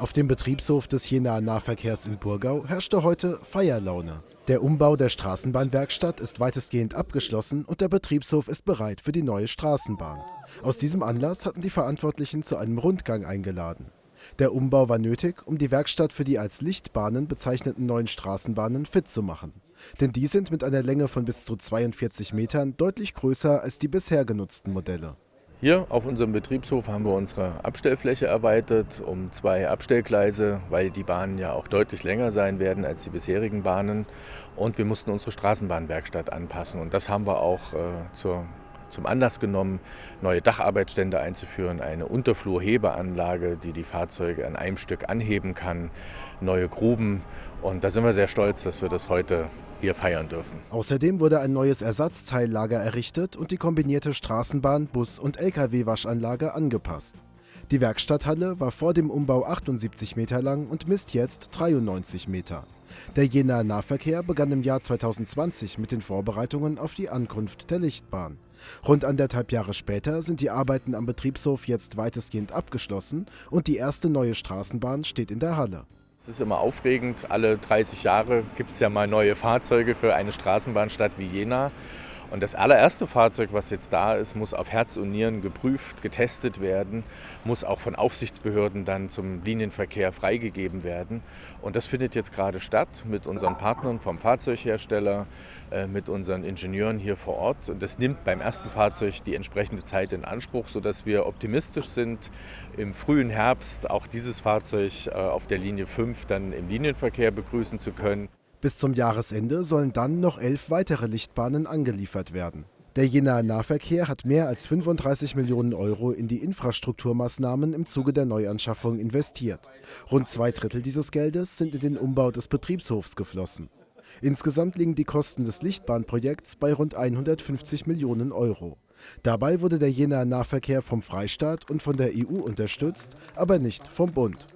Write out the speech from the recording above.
Auf dem Betriebshof des Jenaer Nahverkehrs in Burgau herrschte heute Feierlaune. Der Umbau der Straßenbahnwerkstatt ist weitestgehend abgeschlossen und der Betriebshof ist bereit für die neue Straßenbahn. Aus diesem Anlass hatten die Verantwortlichen zu einem Rundgang eingeladen. Der Umbau war nötig, um die Werkstatt für die als Lichtbahnen bezeichneten neuen Straßenbahnen fit zu machen. Denn die sind mit einer Länge von bis zu 42 Metern deutlich größer als die bisher genutzten Modelle. Hier auf unserem Betriebshof haben wir unsere Abstellfläche erweitert um zwei Abstellgleise, weil die Bahnen ja auch deutlich länger sein werden als die bisherigen Bahnen. Und wir mussten unsere Straßenbahnwerkstatt anpassen. Und das haben wir auch äh, zur zum Anlass genommen, neue Dacharbeitsstände einzuführen, eine Unterflurhebeanlage, die die Fahrzeuge an einem Stück anheben kann, neue Gruben. Und da sind wir sehr stolz, dass wir das heute hier feiern dürfen. Außerdem wurde ein neues Ersatzteillager errichtet und die kombinierte Straßenbahn-, Bus- und Lkw-Waschanlage angepasst. Die Werkstatthalle war vor dem Umbau 78 Meter lang und misst jetzt 93 Meter. Der Jenaer Nahverkehr begann im Jahr 2020 mit den Vorbereitungen auf die Ankunft der Lichtbahn. Rund anderthalb Jahre später sind die Arbeiten am Betriebshof jetzt weitestgehend abgeschlossen und die erste neue Straßenbahn steht in der Halle. Es ist immer aufregend, alle 30 Jahre gibt es ja mal neue Fahrzeuge für eine Straßenbahnstadt wie Jena. Und das allererste Fahrzeug, was jetzt da ist, muss auf Herz und Nieren geprüft, getestet werden, muss auch von Aufsichtsbehörden dann zum Linienverkehr freigegeben werden. Und das findet jetzt gerade statt mit unseren Partnern vom Fahrzeughersteller, äh, mit unseren Ingenieuren hier vor Ort. Und das nimmt beim ersten Fahrzeug die entsprechende Zeit in Anspruch, sodass wir optimistisch sind, im frühen Herbst auch dieses Fahrzeug äh, auf der Linie 5 dann im Linienverkehr begrüßen zu können. Bis zum Jahresende sollen dann noch elf weitere Lichtbahnen angeliefert werden. Der Jenaer Nahverkehr hat mehr als 35 Millionen Euro in die Infrastrukturmaßnahmen im Zuge der Neuanschaffung investiert. Rund zwei Drittel dieses Geldes sind in den Umbau des Betriebshofs geflossen. Insgesamt liegen die Kosten des Lichtbahnprojekts bei rund 150 Millionen Euro. Dabei wurde der Jenaer Nahverkehr vom Freistaat und von der EU unterstützt, aber nicht vom Bund.